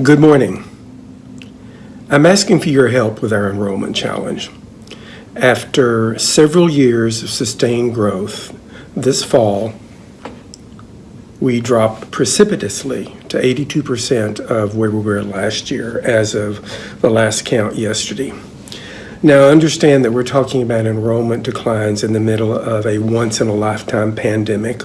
Good morning. I'm asking for your help with our enrollment challenge. After several years of sustained growth, this fall, we dropped precipitously to 82% of where we were last year as of the last count yesterday. Now, I understand that we're talking about enrollment declines in the middle of a once-in-a-lifetime pandemic.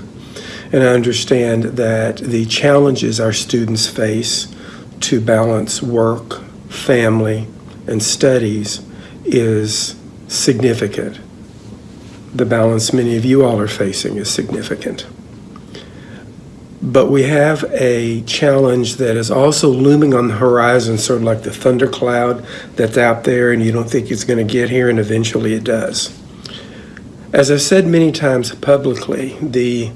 And I understand that the challenges our students face to balance work, family, and studies is significant. The balance many of you all are facing is significant. But we have a challenge that is also looming on the horizon, sort of like the thundercloud that's out there, and you don't think it's going to get here, and eventually it does. As I've said many times publicly, the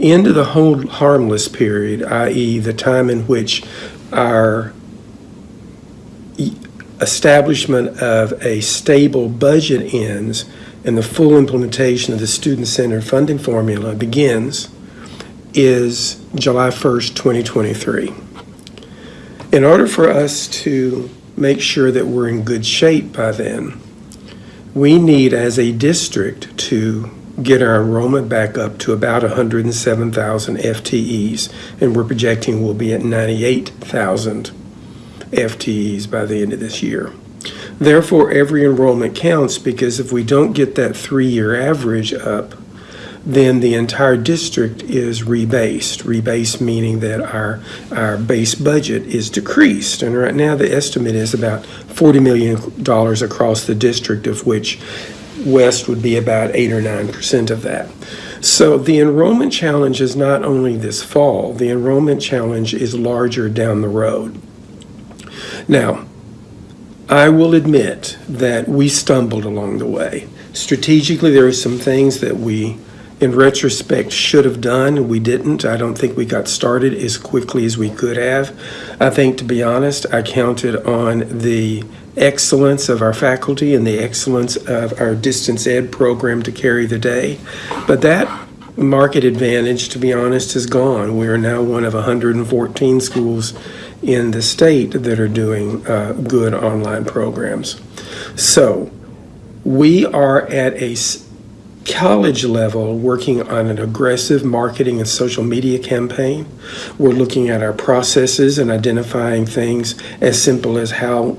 end of the hold harmless period, i.e., the time in which our establishment of a stable budget ends and the full implementation of the student-centered funding formula begins is July 1st, 2023. In order for us to make sure that we're in good shape by then, we need as a district to get our enrollment back up to about 107,000 FTEs, and we're projecting we'll be at 98,000 FTEs by the end of this year. Therefore, every enrollment counts because if we don't get that three-year average up, then the entire district is rebased. Rebased meaning that our, our base budget is decreased. And right now the estimate is about $40 million across the district, of which West would be about 8 or 9% of that. So the enrollment challenge is not only this fall, the enrollment challenge is larger down the road. Now, I will admit that we stumbled along the way. Strategically, there are some things that we, in retrospect, should have done. We didn't. I don't think we got started as quickly as we could have. I think, to be honest, I counted on the excellence of our faculty and the excellence of our distance ed program to carry the day. But that market advantage, to be honest, is gone. We are now one of 114 schools in the state that are doing uh, good online programs. So we are at a college level working on an aggressive marketing and social media campaign. We're looking at our processes and identifying things as simple as how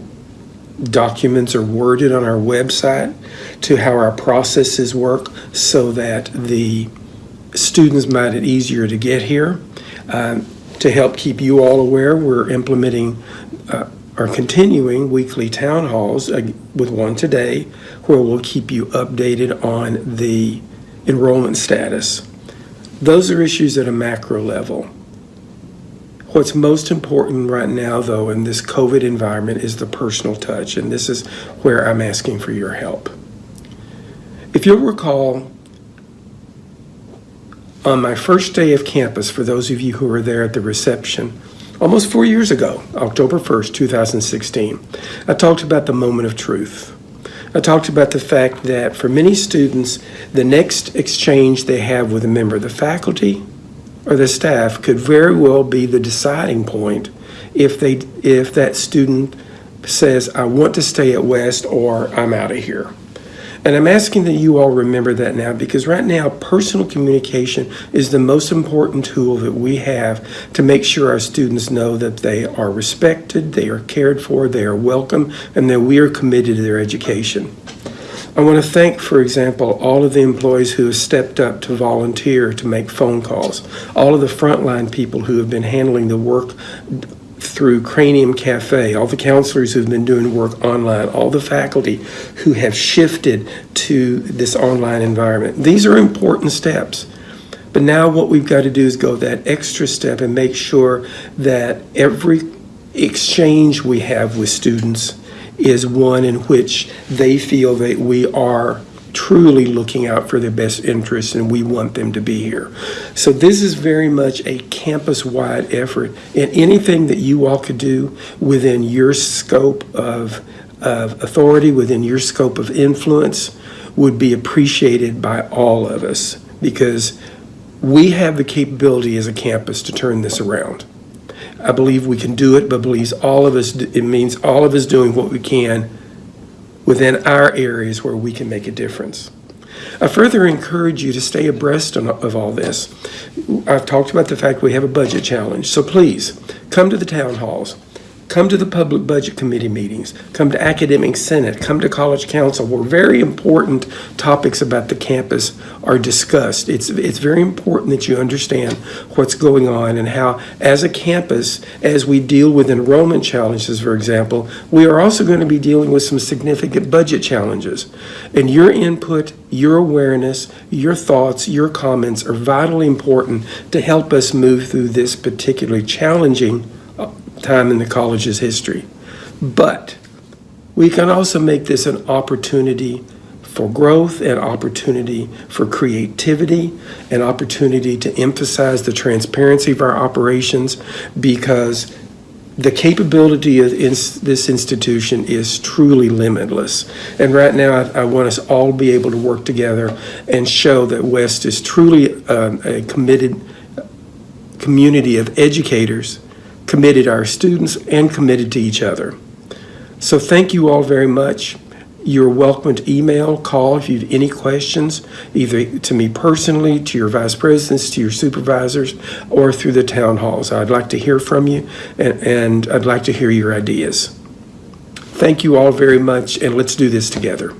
documents are worded on our website to how our processes work so that the students might it easier to get here. Um, to help keep you all aware, we're implementing uh, or continuing weekly town halls uh, with one today where we'll keep you updated on the enrollment status. Those are issues at a macro level. What's most important right now, though, in this COVID environment is the personal touch, and this is where I'm asking for your help. If you'll recall, on my first day of campus, for those of you who were there at the reception, almost four years ago, October 1st, 2016, I talked about the moment of truth. I talked about the fact that for many students, the next exchange they have with a member of the faculty or the staff could very well be the deciding point if they if that student says I want to stay at West or I'm out of here. And I'm asking that you all remember that now because right now personal communication is the most important tool that we have to make sure our students know that they are respected, they are cared for, they are welcome, and that we are committed to their education. I want to thank, for example, all of the employees who have stepped up to volunteer to make phone calls, all of the frontline people who have been handling the work through Cranium Cafe, all the counselors who've been doing work online, all the faculty who have shifted to this online environment. These are important steps. But now what we've got to do is go that extra step and make sure that every exchange we have with students is one in which they feel that we are truly looking out for their best interests and we want them to be here. So this is very much a campus-wide effort and anything that you all could do within your scope of, of authority, within your scope of influence would be appreciated by all of us because we have the capability as a campus to turn this around. I believe we can do it, but believes all of us, it means all of us doing what we can within our areas where we can make a difference. I further encourage you to stay abreast of all this. I've talked about the fact we have a budget challenge, so please, come to the town halls, come to the public budget committee meetings, come to academic senate, come to college council, where very important topics about the campus are discussed. It's, it's very important that you understand what's going on and how, as a campus, as we deal with enrollment challenges, for example, we are also going to be dealing with some significant budget challenges. And your input, your awareness, your thoughts, your comments are vitally important to help us move through this particularly challenging time in the college's history. But we can also make this an opportunity for growth, an opportunity for creativity, an opportunity to emphasize the transparency of our operations because the capability of this institution is truly limitless. And right now, I, I want us all to be able to work together and show that West is truly um, a committed community of educators, committed our students, and committed to each other. So thank you all very much. You're welcome to email, call if you have any questions, either to me personally, to your vice presidents, to your supervisors, or through the town halls. I'd like to hear from you, and, and I'd like to hear your ideas. Thank you all very much, and let's do this together.